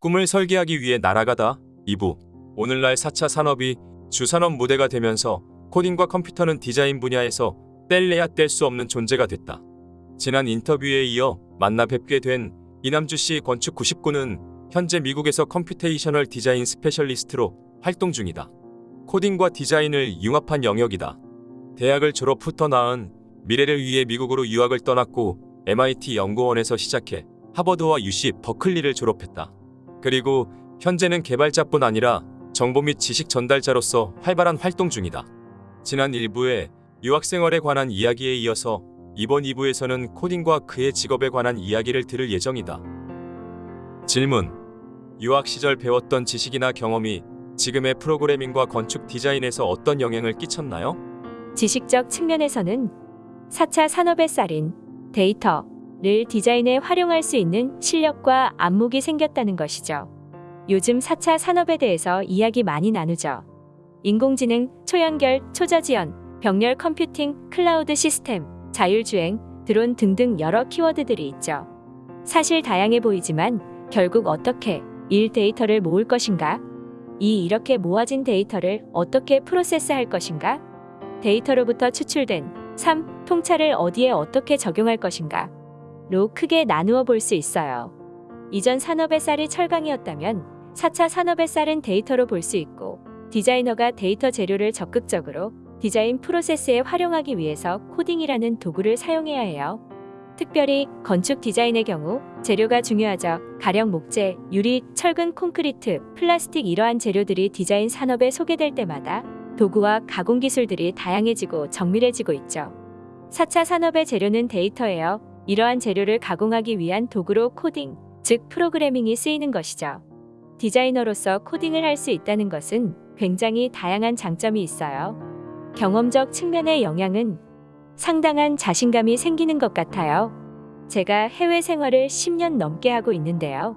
꿈을 설계하기 위해 날아가다 2부 오늘날 4차 산업이 주산업 무대가 되면서 코딩과 컴퓨터는 디자인 분야에서 뗄래야 뗄 수 없는 존재가 됐다. 지난 인터뷰에 이어 만나 뵙게 된 이남주 씨 건축 99는 현재 미국에서 computational 디자인 specialist로 활동 중이다. 코딩과 디자인을 융합한 영역이다. 대학을 졸업 후 더 나은 미래를 위해 미국으로 유학을 떠났고 MIT 연구원에서 시작해 하버드와 UC 버클리를 졸업했다. 그리고 현재는 개발자뿐 아니라 정보 및 지식 전달자로서 활발한 활동 중이다. 지난 1부에 유학 생활에 관한 이야기에 이어서 이번 2부에서는 코딩과 그의 직업에 관한 이야기를 들을 예정이다. 질문. 유학 시절 배웠던 지식이나 경험이 지금의 프로그래밍과 건축 디자인에서 어떤 영향을 끼쳤나요? 지식적 측면에서는 4차 산업의 쌀인 데이터 를 디자인에 활용할 수 있는 실력과 안목이 생겼다는 것이죠. 요즘 4차 산업에 대해서 이야기 많이 나누죠. 인공지능, 초연결, 초저지연, 병렬 computing, cloud 시스템, 자율주행, 드론 등등 여러 키워드들이 있죠. 사실 다양해 보이지만 결국 어떻게 1 데이터를 모을 것인가? 2 이렇게 모아진 데이터를 어떻게 프로세스할 것인가? 데이터로부터 추출된 3. 통찰을 어디에 어떻게 적용할 것인가? 로 크게 나누어 볼 수 있어요. 이전 산업의 쌀이 철강이었다면 4차 산업의 쌀은 데이터로 볼 수 있고 디자이너가 데이터 재료를 적극적으로 디자인 프로세스에 활용하기 위해서 코딩이라는 도구를 사용해야 해요. 특별히 건축 디자인의 경우 재료가 중요하죠. 가령 목재, 유리, 철근, 콘크리트, 플라스틱 이러한 재료들이 디자인 산업에 소개될 때마다 도구와 가공 기술들이 다양해지고 정밀해지고 있죠. 4차 산업의 재료는 데이터예요. 이러한 재료를 가공하기 위한 도구로 코딩, 즉 프로그래밍이 쓰이는 것이죠. 디자이너로서 코딩을 할 수 있다는 것은 굉장히 다양한 장점이 있어요. 경험적 측면의 영향은 상당한 자신감이 생기는 것 같아요. 제가 해외 생활을 10년 넘게 하고 있는데요.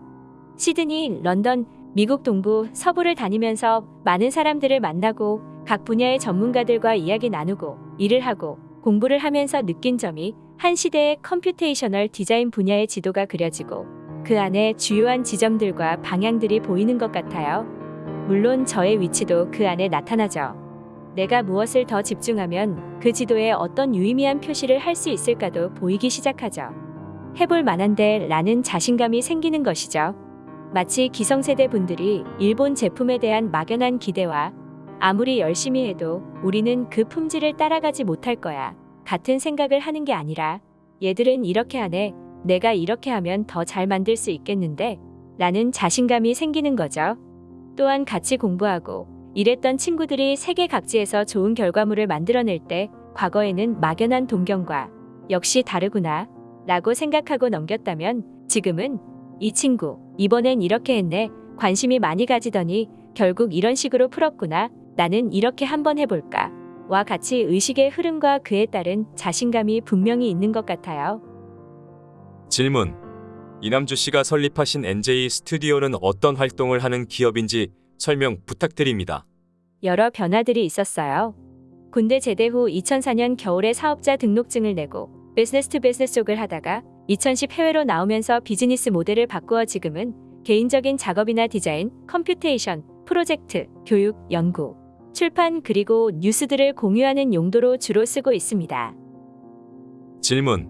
시드니, 런던, 미국 동부, 서부를 다니면서 많은 사람들을 만나고 각 분야의 전문가들과 이야기 나누고 일을 하고 공부를 하면서 느낀 점이 한 시대의 computational 디자인 분야의 지도가 그려지고 그 안에 주요한 지점들과 방향들이 보이는 것 같아요. 물론 저의 위치도 그 안에 나타나죠. 내가 무엇을 더 집중하면 그 지도에 어떤 유의미한 표시를 할 수 있을까도 보이기 시작하죠. 해볼 만한데 라는 자신감이 생기는 것이죠. 마치 기성세대 분들이 일본 제품에 대한 막연한 기대와 아무리 열심히 해도 우리는 그 품질을 따라가지 못할 거야. 같은 생각을 하는 게 아니라 얘들은 이렇게 하네. 내가 이렇게 하면 더 잘 만들 수 있겠는데? 라는 자신감이 생기는 거죠. 또한 같이 공부하고 일했던 친구들이 세계 각지에서 좋은 결과물을 만들어낼 때 과거에는 막연한 동경과 역시 다르구나 라고 생각하고 넘겼다면 지금은 이 친구 이번엔 이렇게 했네 관심이 많이 가지더니 결국 이런 식으로 풀었구나 나는 이렇게 한번 해볼까 와 같이 의식의 흐름과 그에 따른 자신감이 분명히 있는 것 같아요. 질문. 이남주 씨가 설립하신 NJ 스튜디오는 어떤 활동을 하는 기업인지 설명 부탁드립니다. 여러 변화들이 있었어요. 군대 제대 후 2004년 겨울에 사업자 등록증을 내고 business to business 쪽을 하다가 2010 해외로 나오면서 비즈니스 모델을 바꾸어 지금은 개인적인 작업이나 디자인, computation, 프로젝트, 교육, 연구, 출판 그리고 뉴스들을 공유하는 용도로 주로 쓰고 있습니다. 질문.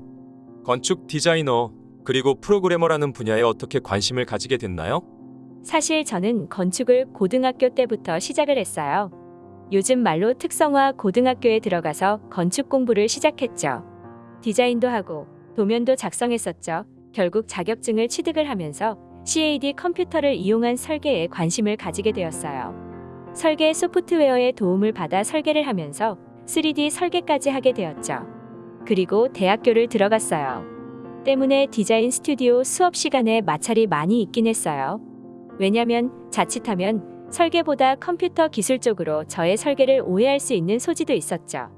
건축 디자이너 그리고 프로그래머라는 분야에 어떻게 관심을 가지게 됐나요? 사실 저는 건축을 고등학교 때부터 시작을 했어요. 요즘 말로 특성화 고등학교에 들어가서 건축 공부를 시작했죠. 디자인도 하고 도면도 작성했었죠. 결국 자격증을 취득을 하면서 CAD 컴퓨터를 이용한 설계에 관심을 가지게 되었어요. 설계 소프트웨어의 도움을 받아 설계를 하면서 3D 설계까지 하게 되었죠. 그리고 대학교를 들어갔어요. 때문에 디자인 스튜디오 수업 시간에 마찰이 많이 있긴 했어요. 왜냐면 자칫하면 설계보다 컴퓨터 기술 쪽으로 저의 설계를 오해할 수 있는 소지도 있었죠.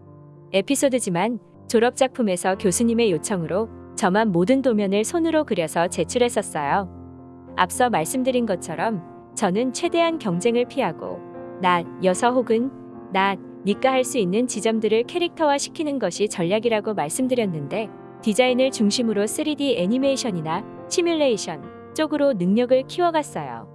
에피소드지만 졸업작품에서 교수님의 요청으로 저만 모든 도면을 손으로 그려서 제출했었어요. 앞서 말씀드린 것처럼 저는 최대한 경쟁을 피하고 나, 여서 혹은 나, 니까 할수 있는 지점들을 캐릭터화 시키는 것이 전략이라고 말씀드렸는데 디자인을 중심으로 3D 애니메이션이나 시뮬레이션, 쪽으로 능력을 키워갔어요.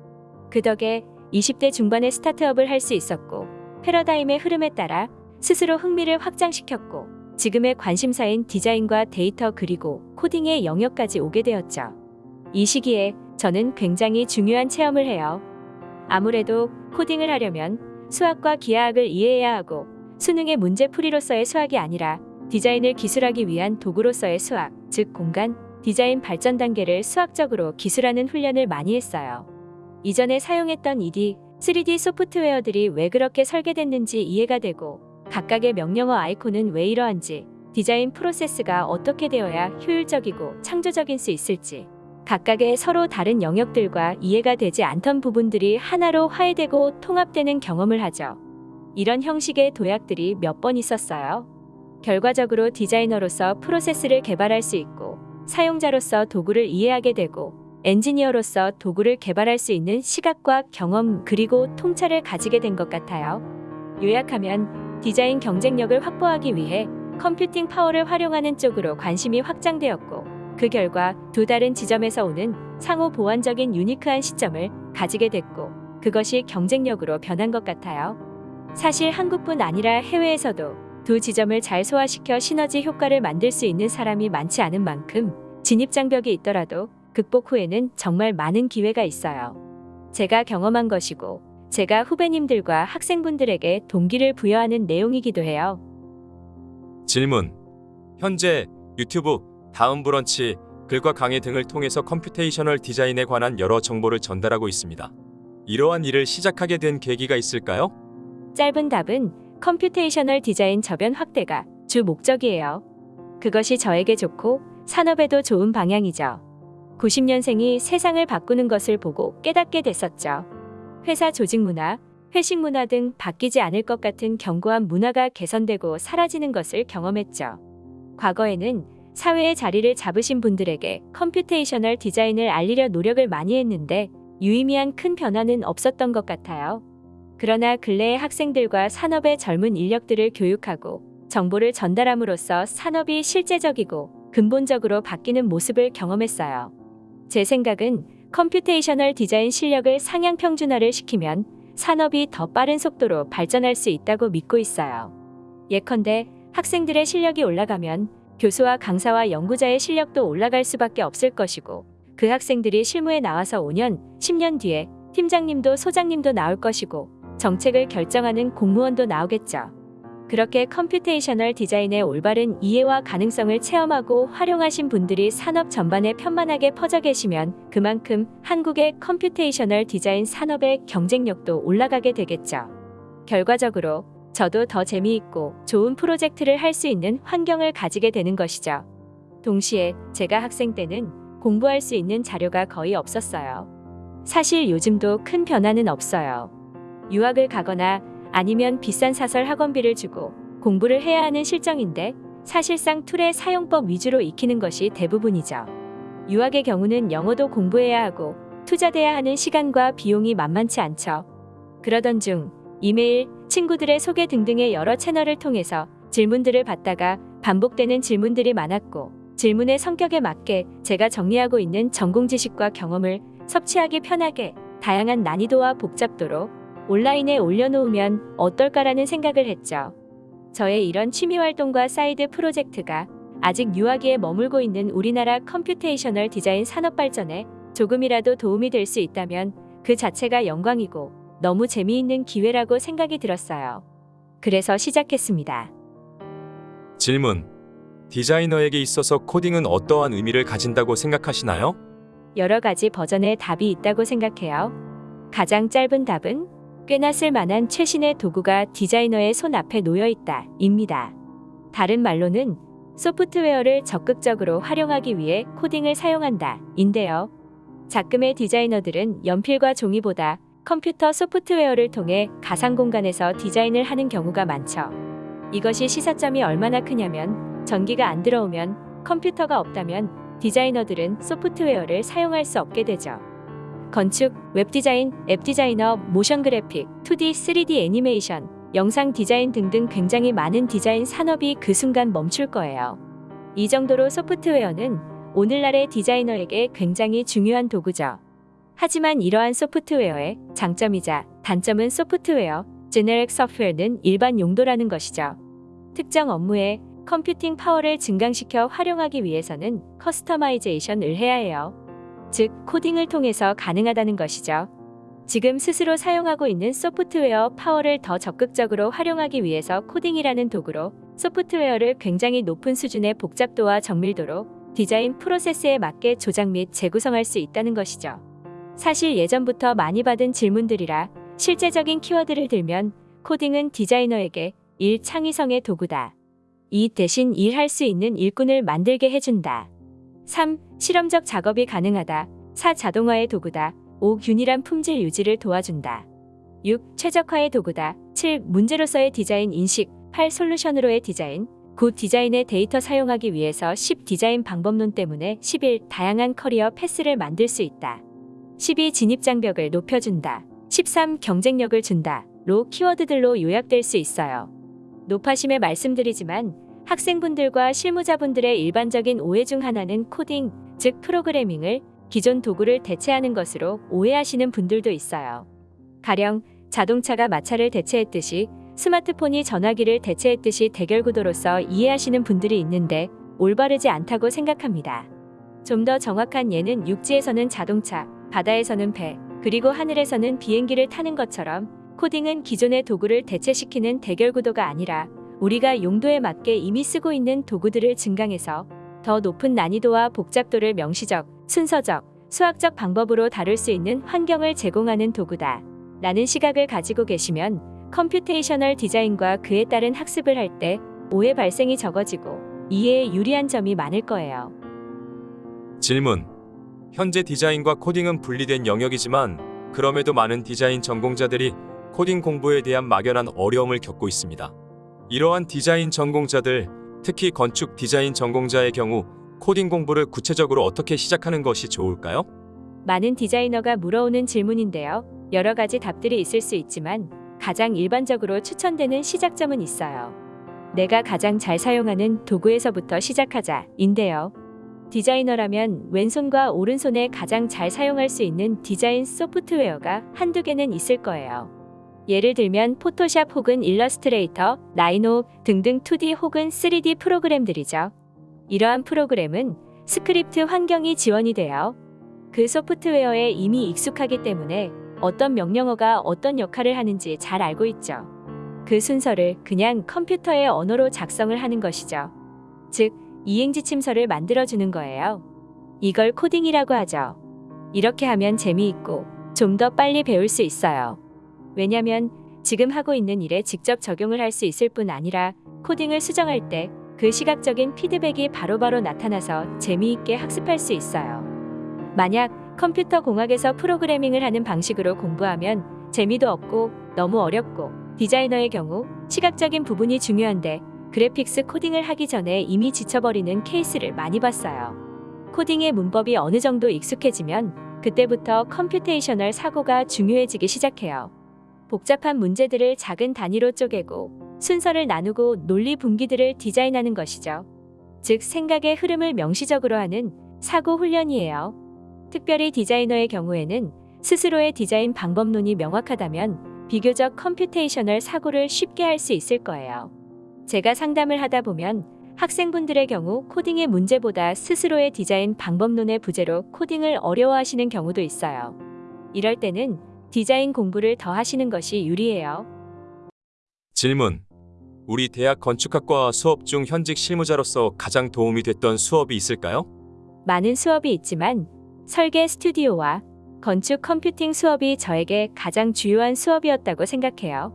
그 덕에 20대 중반에 스타트업을 할 수 있었고 패러다임의 흐름에 따라 스스로 흥미를 확장시켰고 지금의 관심사인 디자인과 데이터 그리고 코딩의 영역까지 오게 되었죠. 이 시기에 저는 굉장히 중요한 체험을 해요. 아무래도 코딩을 하려면 수학과 기하학을 이해해야 하고 수능의 문제풀이로서의 수학이 아니라 디자인을 기술하기 위한 도구로서의 수학, 즉 공간, 디자인 발전 단계를 수학적으로 기술하는 훈련을 많이 했어요. 이전에 사용했던 ED, 3D 소프트웨어들이 왜 그렇게 설계됐는지 이해가 되고 각각의 명령어 아이콘은 왜 이러한지 디자인 프로세스가 어떻게 되어야 효율적이고 창조적인 수 있을지 각각의 서로 다른 영역들과 이해가 되지 않던 부분들이 하나로 화해되고 통합되는 경험을 하죠. 이런 형식의 도약들이 몇 번 있었어요. 결과적으로 디자이너로서 프로세스를 개발할 수 있고 사용자로서 도구를 이해하게 되고 엔지니어로서 도구를 개발할 수 있는 시각과 경험 그리고 통찰을 가지게 된 것 같아요. 요약하면 디자인 경쟁력을 확보하기 위해 컴퓨팅 파워를 활용하는 쪽으로 관심이 확장되었고 그 결과 두 다른 지점에서 오는 상호 보완적인 유니크한 시점을 가지게 됐고 그것이 경쟁력으로 변한 것 같아요. 사실 한국뿐 아니라 해외에서도 두 지점을 잘 소화시켜 시너지 효과를 만들 수 있는 사람이 많지 않은 만큼 진입장벽이 있더라도 극복 후에는 정말 많은 기회가 있어요. 제가 경험한 것이고 제가 후배님들과 학생분들에게 동기를 부여하는 내용이기도 해요. 질문. 현재 유튜브, 다음 브런치, 글과 강의 등을 통해서 computational 디자인에 관한 여러 정보를 전달하고 있습니다. 이러한 일을 시작하게 된 계기가 있을까요? 짧은 답은 computational 디자인 저변 확대가 주 목적이에요. 그것이 저에게 좋고 산업에도 좋은 방향이죠. 90년생이 세상을 바꾸는 것을 보고 깨닫게 됐었죠. 회사 조직 문화, 회식 문화 등 바뀌지 않을 것 같은 견고한 문화가 개선되고 사라지는 것을 경험했죠. 과거에는 사회의 자리를 잡으신 분들에게 computational 디자인을 알리려 노력을 많이 했는데 유의미한 큰 변화는 없었던 것 같아요. 그러나 근래의 학생들과 산업의 젊은 인력들을 교육하고 정보를 전달함으로써 산업이 실제적이고 근본적으로 바뀌는 모습을 경험했어요. 제 생각은 computational 디자인 실력을 상향 평준화를 시키면 산업이 더 빠른 속도로 발전할 수 있다고 믿고 있어요. 예컨대 학생들의 실력이 올라가면 교수와 강사와 연구자의 실력도 올라갈 수밖에 없을 것이고 그 학생들이 실무에 나와서 5년, 10년 뒤에 팀장님도 소장님도 나올 것이고 정책을 결정하는 공무원도 나오겠죠. 그렇게 computational 디자인의 올바른 이해와 가능성을 체험하고 활용하신 분들이 산업 전반에 편만하게 퍼져 계시면 그만큼 한국의 computational 디자인 산업의 경쟁력도 올라가게 되겠죠. 결과적으로 저도 더 재미있고 좋은 프로젝트를 할 수 있는 환경을 가지게 되는 것이죠. 동시에 제가 학생 때는 공부할 수 있는 자료가 거의 없었어요. 사실 요즘도 큰 변화는 없어요. 유학을 가거나 아니면 비싼 사설 학원비를 주고 공부를 해야 하는 실정인데 사실상 툴의 사용법 위주로 익히는 것이 대부분이죠. 유학의 경우는 영어도 공부해야 하고 투자돼야 하는 시간과 비용이 만만치 않죠. 그러던 중 이메일, 친구들의 소개 등등의 여러 채널을 통해서 질문들을 받다가 반복되는 질문들이 많았고 질문의 성격에 맞게 제가 정리하고 있는 전공 지식과 경험을 섭취하기 편하게 다양한 난이도와 복잡도로 온라인에 올려놓으면 어떨까라는 생각을 했죠. 저의 이런 취미 활동과 사이드 프로젝트가 아직 유아기에 머물고 있는 우리나라 computational 디자인 산업 발전에 조금이라도 도움이 될 수 있다면 그 자체가 영광이고 너무 재미있는 기회라고 생각이 들었어요. 그래서 시작했습니다. 질문. 디자이너에게 있어서 코딩은 어떠한 의미를 가진다고 생각하시나요? 여러 가지 버전의 답이 있다고 생각해요. 가장 짧은 답은 꽤나 쓸만한 최신의 도구가 디자이너의 손 앞에 놓여 있다. 입니다. 다른 말로는 소프트웨어를 적극적으로 활용하기 위해 코딩을 사용한다. 인데요. 작금의 디자이너들은 연필과 종이보다 컴퓨터 소프트웨어를 통해 가상 공간에서 디자인을 하는 경우가 많죠. 이것이 시사점이 얼마나 크냐면 전기가 안 들어오면 컴퓨터가 없다면 디자이너들은 소프트웨어를 사용할 수 없게 되죠. 건축, 웹디자인, 앱디자이너, 모션 그래픽, 2D, 3D 애니메이션, 영상 디자인 등등 굉장히 많은 디자인 산업이 그 순간 멈출 거예요. 이 정도로 소프트웨어는 오늘날의 디자이너에게 굉장히 중요한 도구죠. 하지만 이러한 소프트웨어의 장점이자 단점은 소프트웨어, generic 소프트웨어는 일반 용도라는 것이죠. 특정 업무에 컴퓨팅 파워를 증강시켜 활용하기 위해서는 customization을 해야 해요. 즉, 코딩을 통해서 가능하다는 것이죠. 지금 스스로 사용하고 있는 소프트웨어 파워를 더 적극적으로 활용하기 위해서 코딩이라는 도구로 소프트웨어를 굉장히 높은 수준의 복잡도와 정밀도로 디자인 프로세스에 맞게 조작 및 재구성할 수 있다는 것이죠. 사실 예전부터 많이 받은 질문들이라 실제적인 키워드를 들면 코딩은 디자이너에게 일 창의성의 도구다. 이 대신 일할 수 있는 일꾼을 만들게 해준다. 3. 실험적 작업이 가능하다. 4. 자동화의 도구다. 5. 균일한 품질 유지를 도와준다. 6. 최적화의 도구다. 7. 문제로서의 디자인 인식. 8. 솔루션으로의 디자인. 9. 디자인의 데이터 사용하기 위해서 10. 디자인 방법론 때문에 11. 다양한 커리어 패스를 만들 수 있다. 12. 진입장벽을 높여준다. 13. 경쟁력을 준다. 로 키워드들로 요약될 수 있어요. 노파심에 말씀드리지만 학생분들과 실무자분들의 일반적인 오해 중 하나는 코딩, 즉 프로그래밍을 기존 도구를 대체하는 것으로 오해하시는 분들도 있어요. 가령 자동차가 마차를 대체했듯이 스마트폰이 전화기를 대체했듯이 대결 구도로서 이해하시는 분들이 있는데 올바르지 않다고 생각합니다. 좀 더 정확한 예는 육지에서는 자동차, 바다에서는 배, 그리고 하늘에서는 비행기를 타는 것처럼 코딩은 기존의 도구를 대체시키는 대결 구도가 아니라 우리가 용도에 맞게 이미 쓰고 있는 도구들을 증강해서 더 높은 난이도와 복잡도를 명시적, 순서적, 수학적 방법으로 다룰 수 있는 환경을 제공하는 도구다. 라는 시각을 가지고 계시면 computational 디자인과 그에 따른 학습을 할 때 오해 발생이 적어지고 이해에 유리한 점이 많을 거예요. 질문. 현재 디자인과 코딩은 분리된 영역이지만 그럼에도 많은 디자인 전공자들이 코딩 공부에 대한 막연한 어려움을 겪고 있습니다. 이러한 디자인 전공자들, 특히 건축 디자인 전공자의 경우 코딩 공부를 구체적으로 어떻게 시작하는 것이 좋을까요? 많은 디자이너가 물어오는 질문인데요. 여러 가지 답들이 있을 수 있지만 가장 일반적으로 추천되는 시작점은 있어요. 내가 가장 잘 사용하는 도구에서부터 시작하자 인데요. 디자이너라면 왼손과 오른손에 가장 잘 사용할 수 있는 디자인 소프트웨어가 한두 개는 있을 거예요. 예를 들면 포토샵 혹은 일러스트레이터, 라이노 등등 2D 혹은 3D 프로그램들이죠. 이러한 프로그램은 스크립트 환경이 지원이 돼요. 그 소프트웨어에 이미 익숙하기 때문에 어떤 명령어가 어떤 역할을 하는지 잘 알고 있죠. 그 순서를 그냥 컴퓨터의 언어로 작성을 하는 것이죠. 즉, 이행 지침서를 만들어주는 거예요. 이걸 코딩이라고 하죠. 이렇게 하면 재미있고 좀 더 빨리 배울 수 있어요. 왜냐면 지금 하고 있는 일에 직접 적용을 할 수 있을 뿐 아니라 코딩을 수정할 때 그 시각적인 피드백이 바로바로 나타나서 재미있게 학습할 수 있어요. 만약 컴퓨터 공학에서 프로그래밍을 하는 방식으로 공부하면 재미도 없고 너무 어렵고 디자이너의 경우 시각적인 부분이 중요한데 그래픽스 코딩을 하기 전에 이미 지쳐버리는 케이스를 많이 봤어요. 코딩의 문법이 어느 정도 익숙해지면 그때부터 computational 사고가 중요해지기 시작해요. 복잡한 문제들을 작은 단위로 쪼개고 순서를 나누고 논리 분기들을 디자인하는 것이죠. 즉 생각의 흐름을 명시적으로 하는 사고 훈련이에요. 특별히 디자이너의 경우에는 스스로의 디자인 방법론이 명확하다면 비교적 computational 사고를 쉽게 할 수 있을 거예요. 제가 상담을 하다 보면 학생분들의 경우 코딩의 문제보다 스스로의 디자인 방법론의 부재로 코딩을 어려워하시는 경우도 있어요. 이럴 때는 디자인 공부를 더 하시는 것이 유리해요. 질문. 우리 대학 건축학과 수업 중 현직 실무자로서 가장 도움이 됐던 수업이 있을까요? 많은 수업이 있지만 설계 스튜디오와 건축 컴퓨팅 수업이 저에게 가장 주요한 수업이었다고 생각해요.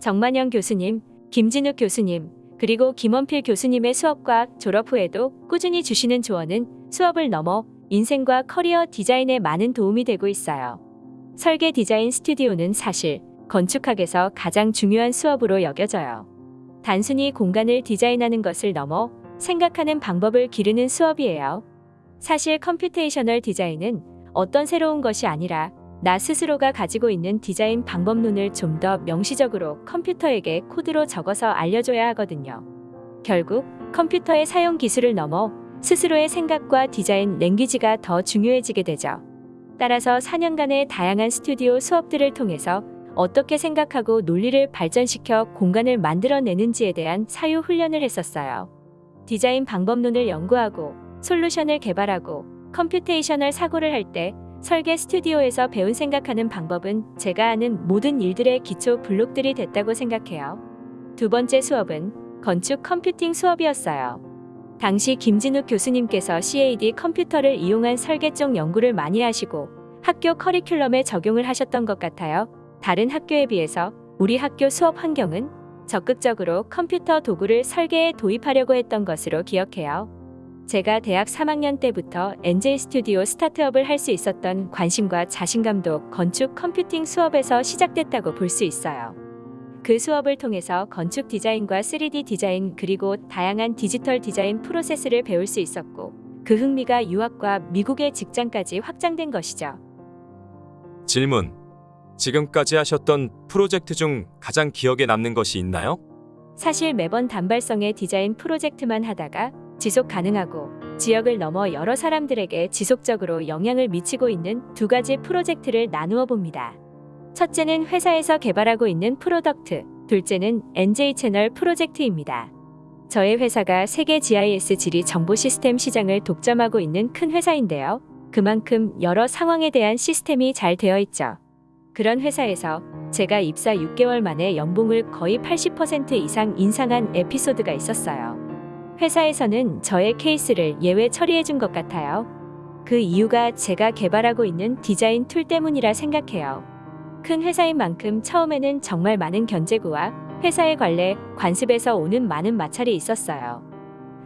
정만영 교수님, 김진욱 교수님, 그리고 김원필 교수님의 수업과 졸업 후에도 꾸준히 주시는 조언은 수업을 넘어 인생과 커리어 디자인에 많은 도움이 되고 있어요. 설계 디자인 스튜디오는 사실 건축학에서 가장 중요한 수업으로 여겨져요. 단순히 공간을 디자인하는 것을 넘어 생각하는 방법을 기르는 수업이에요. 사실 computational 디자인은 어떤 새로운 것이 아니라 나 스스로가 가지고 있는 디자인 방법론을 좀 더 명시적으로 컴퓨터에게 코드로 적어서 알려줘야 하거든요. 결국 컴퓨터의 사용 기술을 넘어 스스로의 생각과 디자인 language가 더 중요해지게 되죠. 따라서 4년간의 다양한 스튜디오 수업들을 통해서 어떻게 생각하고 논리를 발전시켜 공간을 만들어내는지에 대한 사유 훈련을 했었어요. 디자인 방법론을 연구하고 솔루션을 개발하고 computational 사고를 할때 설계 스튜디오에서 배운 생각하는 방법은 제가 아는 모든 일들의 기초 블록들이 됐다고 생각해요. 두 번째 수업은 건축 컴퓨팅 수업이었어요. 당시 김진욱 교수님께서 CAD 컴퓨터를 이용한 설계 쪽 연구를 많이 하시고 학교 커리큘럼에 적용을 하셨던 것 같아요. 다른 학교에 비해서 우리 학교 수업 환경은 적극적으로 컴퓨터 도구를 설계에 도입하려고 했던 것으로 기억해요. 제가 대학 3학년 때부터 NJ 스튜디오 스타트업을 할 수 있었던 관심과 자신감도 건축 컴퓨팅 수업에서 시작됐다고 볼 수 있어요. 그 수업을 통해서 건축 디자인과 3D 디자인 그리고 다양한 디지털 디자인 프로세스를 배울 수 있었고 그 흥미가 유학과 미국의 직장까지 확장된 것이죠. 질문. 지금까지 하셨던 프로젝트 중 가장 기억에 남는 것이 있나요? 사실 매번 단발성의 디자인 프로젝트만 하다가 지속 가능하고 지역을 넘어 여러 사람들에게 지속적으로 영향을 미치고 있는 두 가지 프로젝트를 나누어 봅니다. 첫째는 회사에서 개발하고 있는 product, 둘째는 NJ 채널 프로젝트입니다. 저의 회사가 세계 GIS 지리 정보 시스템 시장을 독점하고 있는 큰 회사인데요. 그만큼 여러 상황에 대한 시스템이 잘 되어 있죠. 그런 회사에서 제가 입사 6개월 만에 연봉을 거의 80% 이상 인상한 에피소드가 있었어요. 회사에서는 저의 케이스를 예외 처리해 준 것 같아요. 그 이유가 제가 개발하고 있는 디자인 툴 때문이라 생각해요. 큰 회사인 만큼 처음에는 정말 많은 견제구와 회사의 관례, 관습에서 오는 많은 마찰이 있었어요.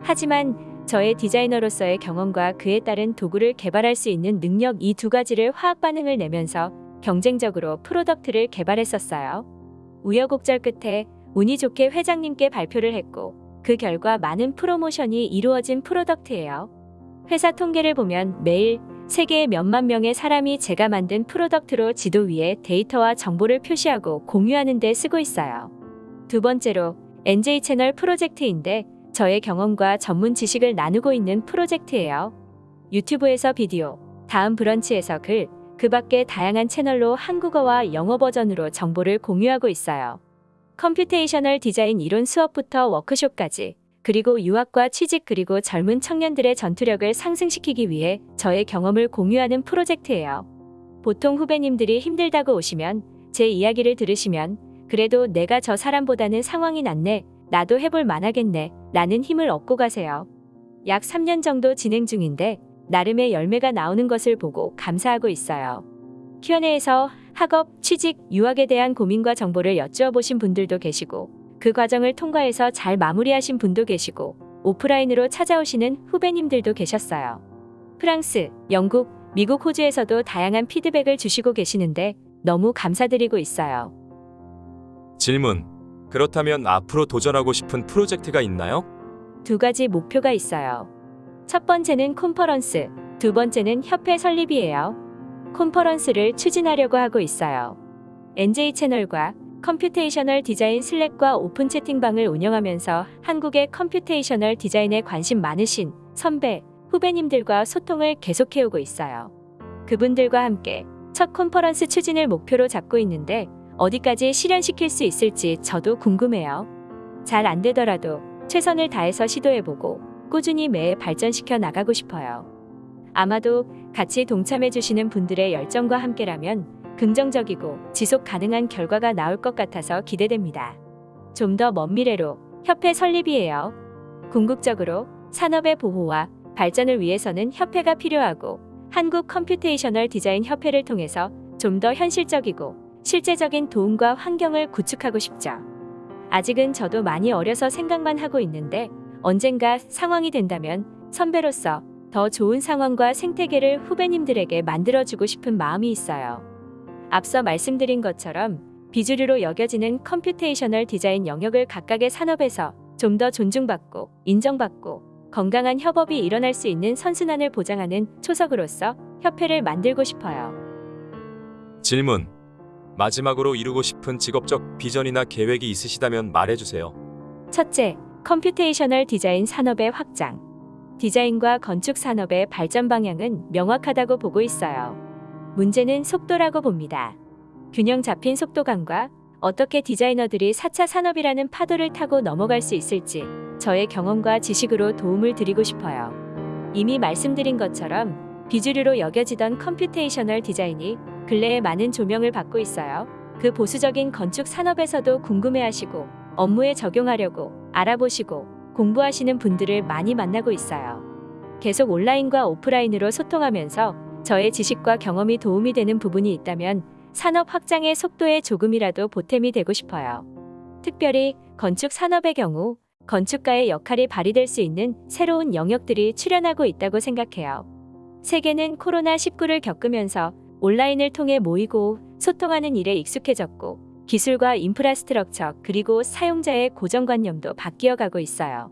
하지만 저의 디자이너로서의 경험과 그에 따른 도구를 개발할 수 있는 능력 이 두 가지를 화학 반응을 내면서 경쟁적으로 product를 개발했었어요. 우여곡절 끝에 운이 좋게 회장님께 발표를 했고 그 결과 많은 프로모션이 이루어진 product예요. 회사 통계를 보면 매일 세계의 몇만 명의 사람이 제가 만든 product로 지도 위에 데이터와 정보를 표시하고 공유하는 데 쓰고 있어요. 두 번째로 NJ 채널 프로젝트인데 저의 경험과 전문 지식을 나누고 있는 프로젝트예요. 유튜브에서 비디오, 다음 브런치에서 글, 그 밖에 다양한 채널로 한국어와 영어 버전으로 정보를 공유하고 있어요. computational 디자인 이론 수업부터 워크숍까지 그리고 유학과 취직 그리고 젊은 청년들의 전투력을 상승시키기 위해 저의 경험을 공유하는 프로젝트예요. 보통 후배님들이 힘들다고 오시면 제 이야기를 들으시면 그래도 내가 저 사람보다는 상황이 낫네, 나도 해볼 만하겠네, 라는 힘을 얻고 가세요. 약 3년 정도 진행 중인데 나름의 열매가 나오는 것을 보고 감사하고 있어요. Q&A에서 학업, 취직, 유학에 대한 고민과 정보를 여쭈어 보신 분들도 계시고 그 과정을 통과해서 잘 마무리하신 분도 계시고 오프라인으로 찾아오시는 후배님들도 계셨어요. 프랑스, 영국, 미국, 호주에서도 다양한 피드백을 주시고 계시는데 너무 감사드리고 있어요. 질문. 그렇다면 앞으로 도전하고 싶은 프로젝트가 있나요? 두 가지 목표가 있어요. 첫 번째는 콘퍼런스, 두 번째는 협회 설립이에요. 콘퍼런스를 추진하려고 하고 있어요. NJ 채널과 computational 디자인 Slack과 오픈 채팅방을 운영하면서 한국의 computational 디자인에 관심 많으신 선배, 후배님들과 소통을 계속해오고 있어요. 그분들과 함께 첫 콘퍼런스 추진을 목표로 잡고 있는데 어디까지 실현시킬 수 있을지 저도 궁금해요. 잘 안 되더라도 최선을 다해서 시도해보고 꾸준히 매해 발전시켜 나가고 싶어요. 아마도 같이 동참해주시는 분들의 열정과 함께라면 긍정적이고 지속 가능한 결과가 나올 것 같아서 기대됩니다. 좀 더 먼 미래로 협회 설립이에요. 궁극적으로 산업의 보호와 발전을 위해서는 협회가 필요하고 한국 computational 디자인 협회를 통해서 좀 더 현실적이고 실제적인 도움과 환경을 구축하고 싶죠. 아직은 저도 많이 어려서 생각만 하고 있는데 언젠가 상황이 된다면 선배로서 더 좋은 상황과 생태계를 후배님들에게 만들어주고 싶은 마음이 있어요. 앞서 말씀드린 것처럼 비주류로 여겨지는 computational 디자인 영역을 각각의 산업에서 좀 더 존중받고 인정받고 건강한 협업이 일어날 수 있는 선순환을 보장하는 초석으로서 협회를 만들고 싶어요. 질문. 마지막으로 이루고 싶은 직업적 비전이나 계획이 있으시다면 말해주세요. 첫째, computational 디자인 산업의 확장. 디자인과 건축 산업의 발전 방향은 명확하다고 보고 있어요. 문제는 속도라고 봅니다. 균형 잡힌 속도감과 어떻게 디자이너들이 4차 산업이라는 파도를 타고 넘어갈 수 있을지 저의 경험과 지식으로 도움을 드리고 싶어요. 이미 말씀드린 것처럼 비주류로 여겨지던 computational 디자인이 근래에 많은 조명을 받고 있어요. 그 보수적인 건축 산업에서도 궁금해하시고 업무에 적용하려고 알아보시고 공부하시는 분들을 많이 만나고 있어요. 계속 온라인과 오프라인으로 소통하면서 저의 지식과 경험이 도움이 되는 부분이 있다면 산업 확장의 속도에 조금이라도 보탬이 되고 싶어요. 특별히 건축 산업의 경우 건축가의 역할이 발휘될 수 있는 새로운 영역들이 출현하고 있다고 생각해요. 세계는 코로나19를 겪으면서 온라인을 통해 모이고 소통하는 일에 익숙해졌고 기술과 인프라스트럭처 그리고 사용자의 고정관념도 바뀌어 가고 있어요.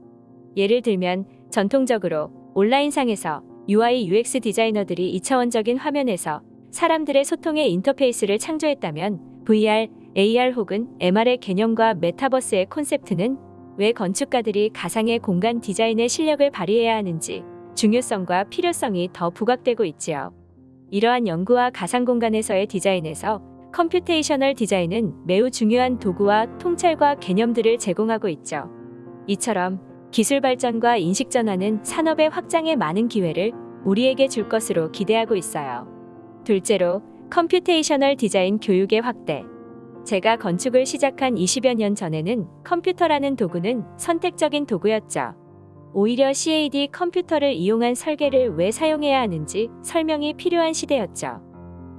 예를 들면 전통적으로 온라인상에서 UI UX 디자이너들이 2차원적인 화면에서 사람들의 소통의 인터페이스를 창조했다면 VR, AR 혹은 MR의 개념과 메타버스의 콘셉트는 왜 건축가들이 가상의 공간 디자인의 실력을 발휘해야 하는지 중요성과 필요성이 더 부각되고 있지요. 이러한 연구와 가상 공간에서의 디자인에서 computational 디자인은 매우 중요한 도구와 통찰과 개념들을 제공하고 있죠. 이처럼 기술 발전과 인식 전환은 산업의 확장에 많은 기회를 우리에게 줄 것으로 기대하고 있어요. 둘째로 computational 디자인 교육의 확대. 제가 건축을 시작한 20여 년 전에는 컴퓨터라는 도구는 선택적인 도구였죠. 오히려 CAD 컴퓨터를 이용한 설계를 왜 사용해야 하는지 설명이 필요한 시대였죠.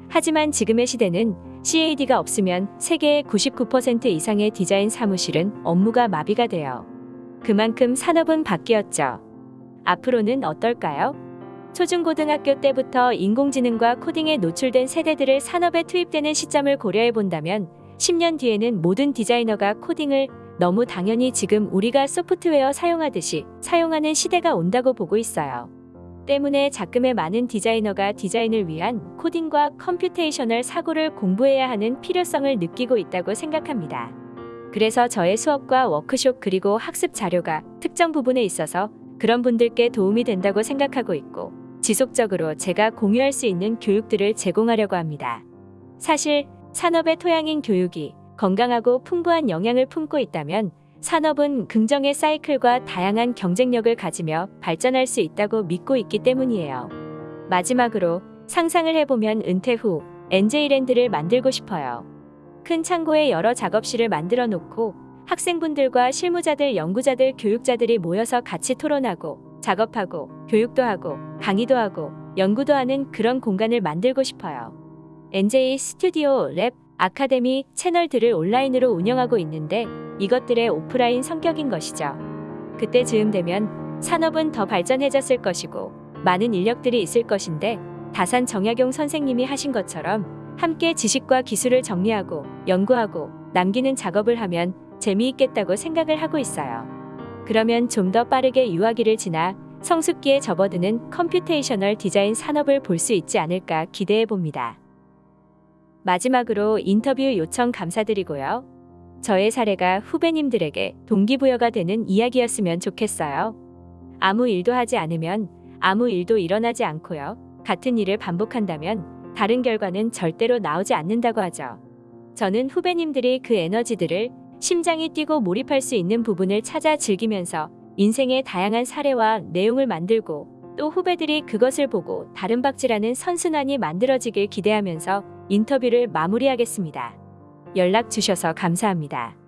하지만 지금의 시대는 CAD가 없으면 세계의 99% 이상의 디자인 사무실은 업무가 마비가 돼요. 그만큼 산업은 바뀌었죠. 앞으로는 어떨까요? 초중고등학교 때부터 인공지능과 코딩에 노출된 세대들을 산업에 투입되는 시점을 고려해 본다면 10년 뒤에는 모든 디자이너가 코딩을 너무 당연히 지금 우리가 소프트웨어 사용하듯이 사용하는 시대가 온다고 보고 있어요. 때문에 작금의 많은 디자이너가 디자인을 위한 코딩과 computational 사고를 공부해야 하는 필요성을 느끼고 있다고 생각합니다. 그래서 저의 수업과 워크숍 그리고 학습 자료가 특정 부분에 있어서 그런 분들께 도움이 된다고 생각하고 있고 지속적으로 제가 공유할 수 있는 교육들을 제공하려고 합니다. 사실 산업의 토양인 교육이 건강하고 풍부한 영향을 품고 있다면 산업은 긍정의 사이클과 다양한 경쟁력을 가지며 발전할 수 있다고 믿고 있기 때문이에요. 마지막으로 상상을 해보면 은퇴 후 NJ랜드를 만들고 싶어요. 큰 창고에 여러 작업실을 만들어 놓고 학생분들과 실무자들, 연구자들, 교육자들이 모여서 같이 토론하고 작업하고 교육도 하고 강의도 하고 연구도 하는 그런 공간을 만들고 싶어요. NJ 스튜디오, 랩, 아카데미 채널들을 온라인으로 운영하고 있는데 이것들의 오프라인 성격인 것이죠. 그때 즈음 되면 산업은 더 발전해졌을 것이고 많은 인력들이 있을 것인데 다산 정약용 선생님이 하신 것처럼 함께 지식과 기술을 정리하고 연구하고 남기는 작업을 하면 재미있겠다고 생각을 하고 있어요. 그러면 좀 더 빠르게 유아기를 지나 성숙기에 접어드는 computational 디자인 산업을 볼 수 있지 않을까 기대해 봅니다. 마지막으로 인터뷰 요청 감사드리고요. 저의 사례가 후배님들에게 동기부여가 되는 이야기였으면 좋겠어요. 아무 일도 하지 않으면 아무 일도 일어나지 않고요. 같은 일을 반복한다면 다른 결과는 절대로 나오지 않는다고 하죠. 저는 후배님들이 그 에너지들을 심장이 뛰고 몰입할 수 있는 부분을 찾아 즐기면서 인생의 다양한 사례와 내용을 만들고 또 후배들이 그것을 보고 다른 박질하는 선순환이 만들어지길 기대하면서 인터뷰를 마무리하겠습니다. 연락 주셔서 감사합니다.